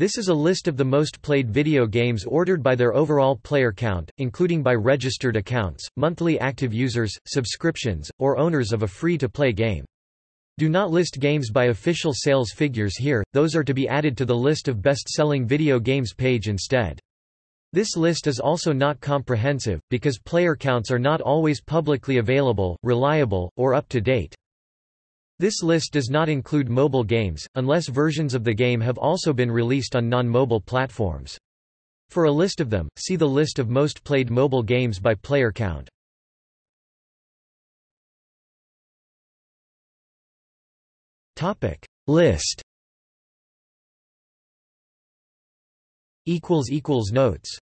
This is a list of the most played video games ordered by their overall player count, including by registered accounts, monthly active users, subscriptions, or owners of a free-to-play game. Do not list games by official sales figures here, those are to be added to the list of best-selling video games page instead. This list is also not comprehensive, because player counts are not always publicly available, reliable, or up to date. This list does not include mobile games, unless versions of the game have also been released on non-mobile platforms. For a list of them, see the list of most played mobile games by player count. List Notes